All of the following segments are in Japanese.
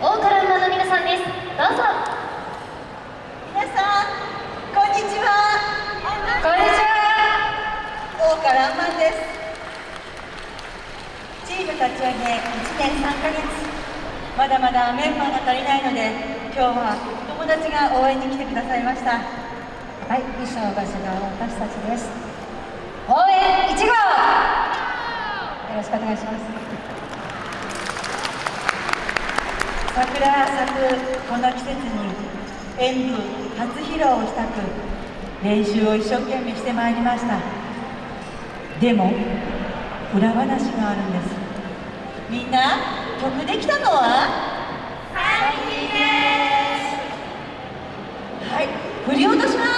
大倉馬の皆さんです。どうぞ。皆さんこんにちは。こんにちは。大です。チーム立ち上げ1年3ヶ月。まだまだメンバーが足りないので今日は友達が応援に来てくださいました。はい、衣装が違う私たちです。応援1号。よろしくお願いします。桜咲くこの季節に演舞初披露をしたく練習を一生懸命してまいりました。でも裏話があるんです。みんな曲できたのは？はい。振り落とします。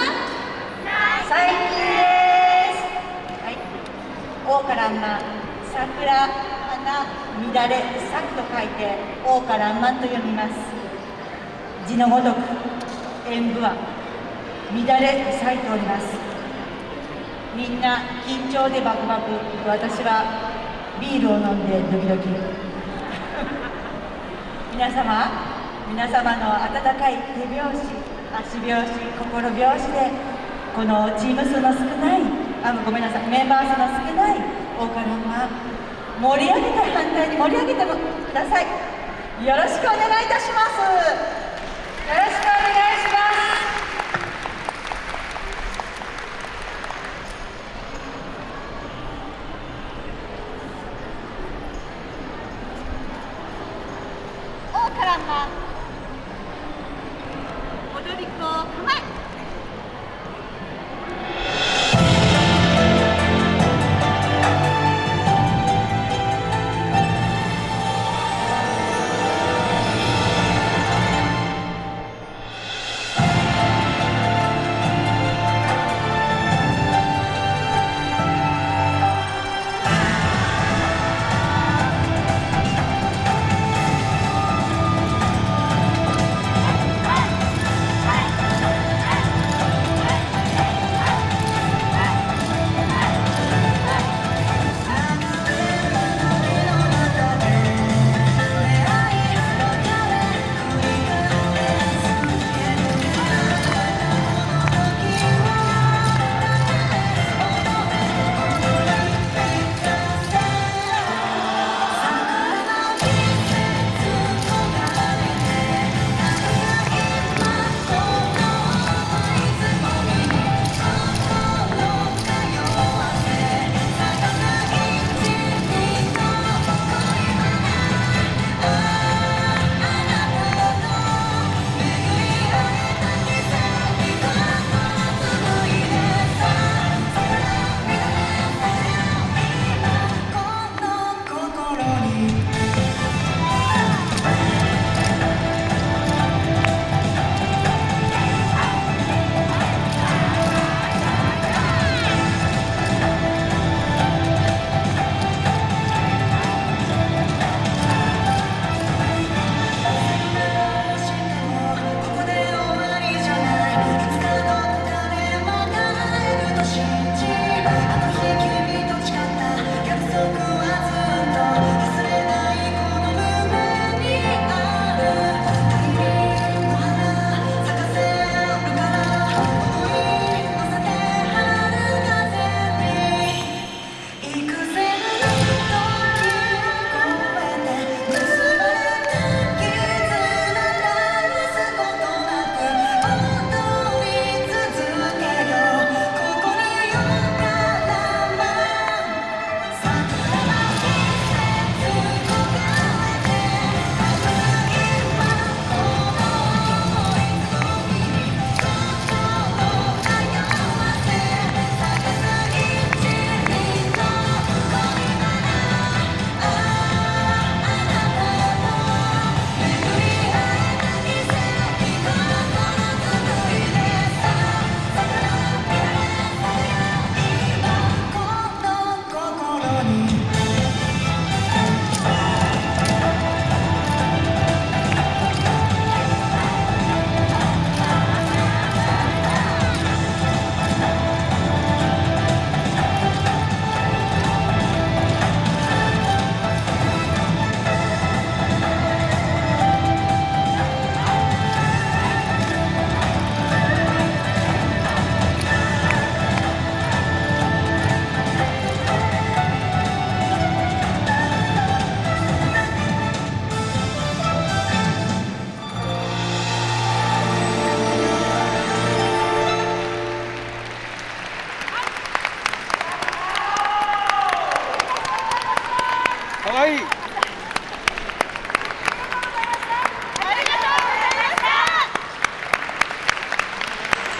最近です。はい。大からんま桜花乱れ咲くと書いて王からんまんと読みます。字のごとく演舞は乱れ咲いております。みんな緊張でバクバク私はビールを飲んでドキドキ。皆様皆様の温かい手拍子足拍子心拍子でこのチーム数の少ないあごめんなさいメンバー数の少ない大からんま盛り上げた反対に盛り上げてください。よろしくお願いいたします。よろしくお願いします。大倉馬踊かわいい